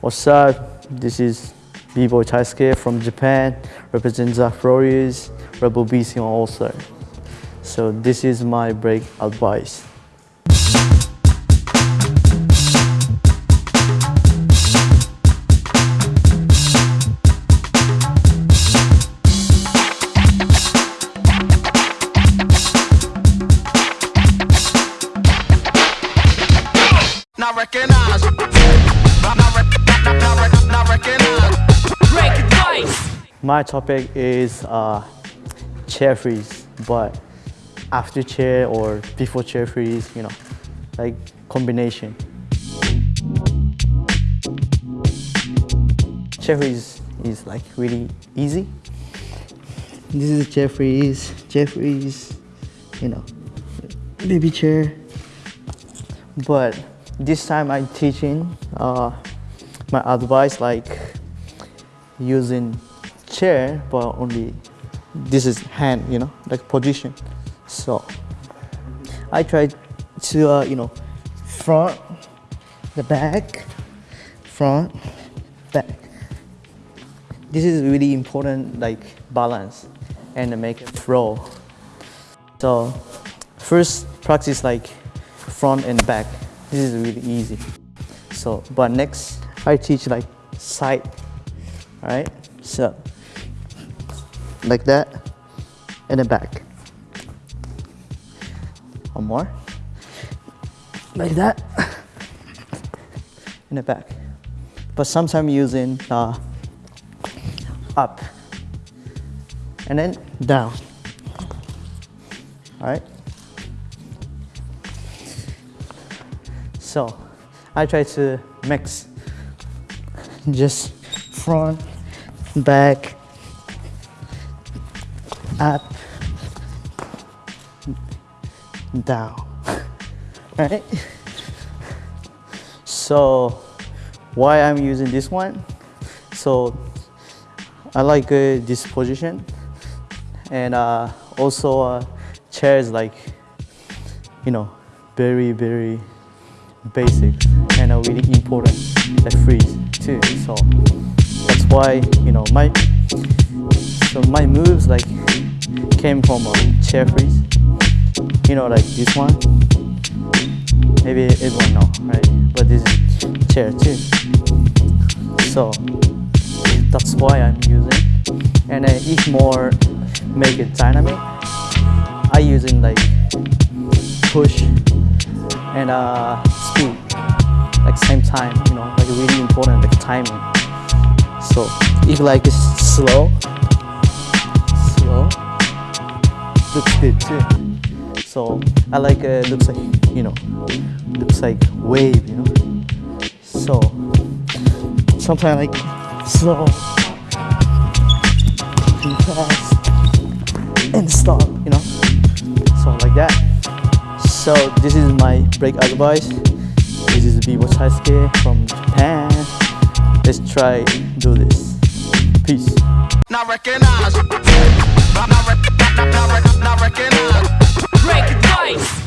What's up? This is B-Boy Taisuke from Japan, represent Zach Flores, Red Bull BC also. So this is my break advice. Not recognize. My topic is uh, chair freeze, but after chair or before chair freeze, you know, like combination. Chair freeze is like really easy. This is chair freeze, chair freeze, you know, baby chair. But this time I'm teaching uh, my advice like using chair but only this is hand you know like position. So i try to uh, you know front the back front back. This is really important like balance and make it flow. So first practice like front and back. This is really easy. So but next i teach like side all right? So like that and then back. One more. Like that in the back. But sometimes using uh, up. And then down. All right? So i try to mix just front, back, up, down. Right? So, why I'm using this one? So, I like uh, this position, and uh, also uh, chairs like, you know, very very basic and are really important like freeze too. So that's why you know my so my moves like came from a chair freeze. You know like this one. Maybe everyone know right? But this is chair too so that's why I'm using and then if more make it dynamic I using like push and uh, speed like same time you know like really important like timing. So if like it's slow slow looks good too. So I like uh, looks like you know looks like wave you know. So sometimes like slow and fast and stop you know. So like that. So this is my break advice. This is B-Boy Taisuke from Japan. Let's try do this. Peace. Not recognize. Not, not, rec- not, not, rec- not recognize. Break